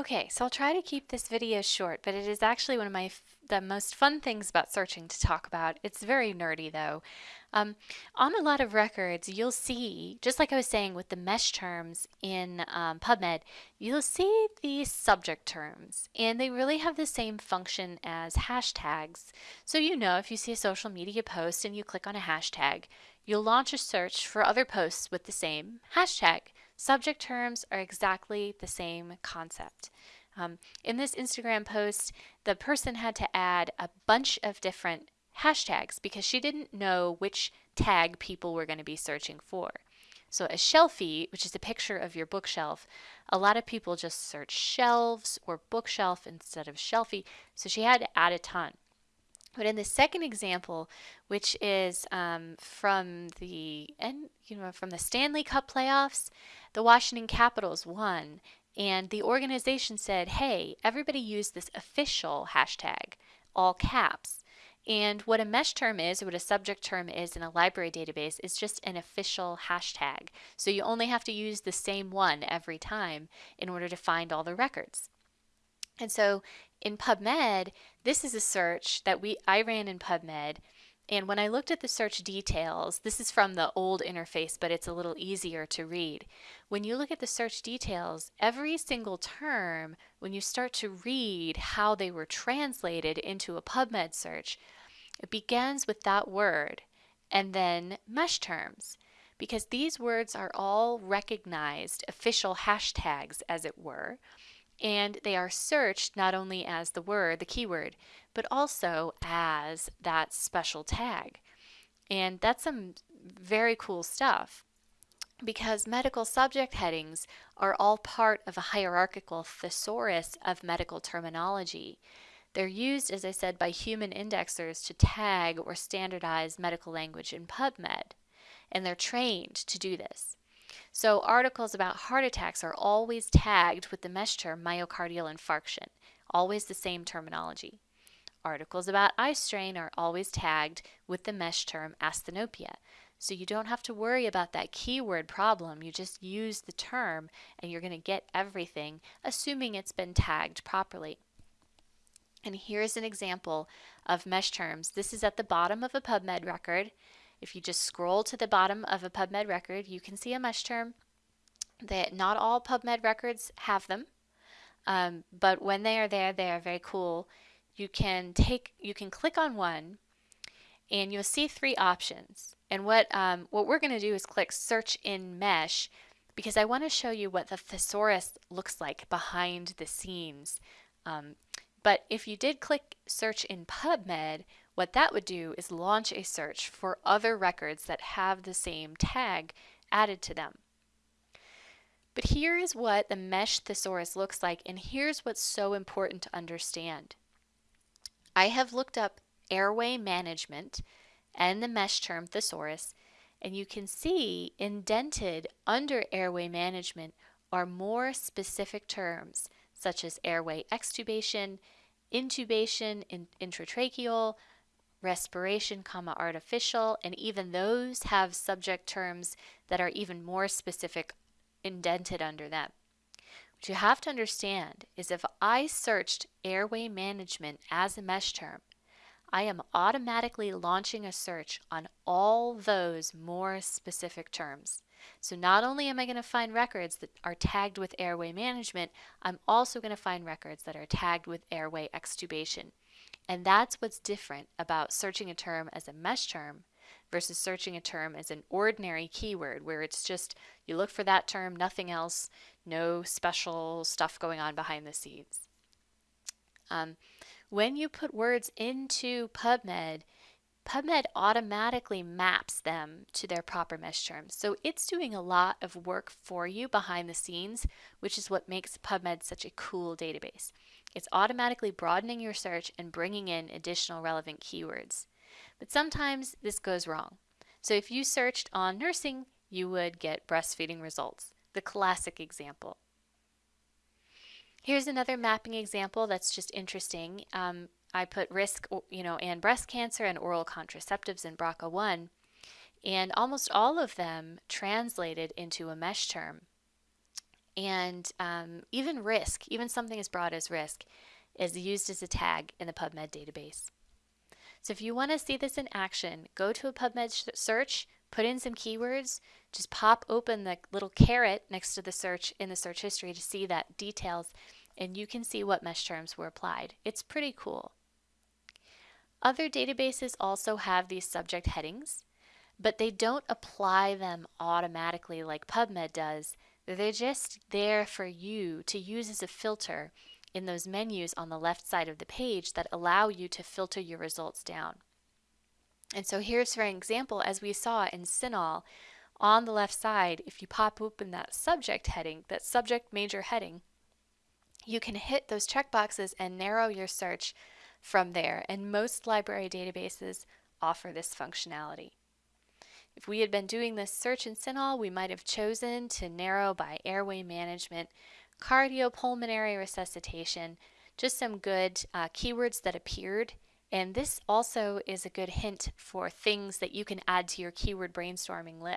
Okay, so I'll try to keep this video short, but it is actually one of my the most fun things about searching to talk about. It's very nerdy though. Um, on a lot of records, you'll see, just like I was saying with the MeSH terms in um, PubMed, you'll see these subject terms, and they really have the same function as hashtags. So you know if you see a social media post and you click on a hashtag, you'll launch a search for other posts with the same hashtag. Subject terms are exactly the same concept. Um, in this Instagram post, the person had to add a bunch of different hashtags because she didn't know which tag people were going to be searching for. So a shelfie, which is a picture of your bookshelf, a lot of people just search shelves or bookshelf instead of shelfie, so she had to add a ton. But in the second example, which is um, from the and you know from the Stanley Cup playoffs, the Washington Capitals won, and the organization said, "Hey, everybody use this official hashtag, all caps." And what a MeSH term is, or what a subject term is in a library database, is just an official hashtag. So you only have to use the same one every time in order to find all the records. And so in PubMed, this is a search that we I ran in PubMed. And when I looked at the search details, this is from the old interface, but it's a little easier to read. When you look at the search details, every single term, when you start to read how they were translated into a PubMed search, it begins with that word and then MeSH terms because these words are all recognized official hashtags, as it were and they are searched not only as the word, the keyword, but also as that special tag. And that's some very cool stuff because medical subject headings are all part of a hierarchical thesaurus of medical terminology. They're used, as I said, by human indexers to tag or standardize medical language in PubMed, and they're trained to do this. So articles about heart attacks are always tagged with the MeSH term myocardial infarction, always the same terminology. Articles about eye strain are always tagged with the MeSH term asthenopia. So you don't have to worry about that keyword problem. You just use the term and you're going to get everything, assuming it's been tagged properly. And here's an example of MeSH terms. This is at the bottom of a PubMed record. If you just scroll to the bottom of a PubMed record, you can see a MeSH term. That not all PubMed records have them, um, but when they are there, they are very cool. You can take, you can click on one, and you'll see three options. And what um, what we're going to do is click Search in MeSH, because I want to show you what the thesaurus looks like behind the scenes. Um, but if you did click Search in PubMed, what that would do is launch a search for other records that have the same tag added to them. But here is what the MeSH thesaurus looks like, and here's what's so important to understand. I have looked up airway management and the MeSH term thesaurus, and you can see indented under airway management are more specific terms such as airway extubation, intubation, in, intratracheal, respiration, comma, artificial, and even those have subject terms that are even more specific indented under them. What you have to understand is if I searched airway management as a MeSH term, I am automatically launching a search on all those more specific terms. So not only am I going to find records that are tagged with airway management, I'm also going to find records that are tagged with airway extubation. And that's what's different about searching a term as a MeSH term versus searching a term as an ordinary keyword where it's just you look for that term, nothing else, no special stuff going on behind the scenes. Um, when you put words into PubMed, PubMed automatically maps them to their proper MeSH terms. So it's doing a lot of work for you behind the scenes, which is what makes PubMed such a cool database. It's automatically broadening your search and bringing in additional relevant keywords. But sometimes this goes wrong. So if you searched on nursing, you would get breastfeeding results, the classic example. Here's another mapping example that's just interesting. Um, I put risk, you know, and breast cancer and oral contraceptives in BRCA1, and almost all of them translated into a MeSH term. And um, even risk, even something as broad as risk, is used as a tag in the PubMed database. So if you want to see this in action, go to a PubMed search, put in some keywords, just pop open the little caret next to the search in the search history to see that details, and you can see what MeSH terms were applied. It's pretty cool. Other databases also have these subject headings, but they don't apply them automatically like PubMed does. They're just there for you to use as a filter in those menus on the left side of the page that allow you to filter your results down. And so here's for an example, as we saw in CINAHL, on the left side, if you pop open that subject heading, that subject major heading, you can hit those checkboxes and narrow your search from there. And most library databases offer this functionality. If we had been doing this search in CINAHL, we might have chosen to narrow by airway management, cardiopulmonary resuscitation, just some good uh, keywords that appeared. And this also is a good hint for things that you can add to your keyword brainstorming list.